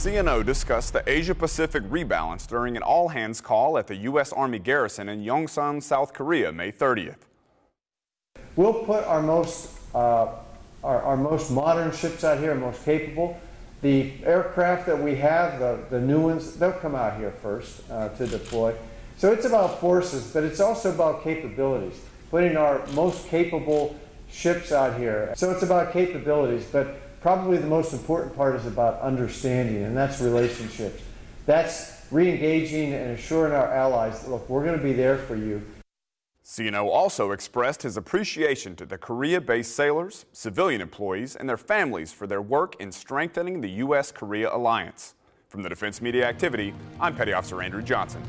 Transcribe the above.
CNO discussed the Asia-Pacific rebalance during an all-hands call at the U.S. Army garrison in Yongsan, South Korea, May 30th. We'll put our most, uh, our, our, most modern ships out here, most capable. The aircraft that we have, the, the new ones, they'll come out here first uh, to deploy. So it's about forces, but it's also about capabilities, putting our most capable ships out here. So it's about capabilities, but probably the most important part is about understanding, and that's relationships. That's re-engaging and assuring our allies, that, look, we're going to be there for you. CNO also expressed his appreciation to the Korea-based sailors, civilian employees, and their families for their work in strengthening the U.S.-Korea alliance. From the Defense Media Activity, I'm Petty Officer Andrew Johnson.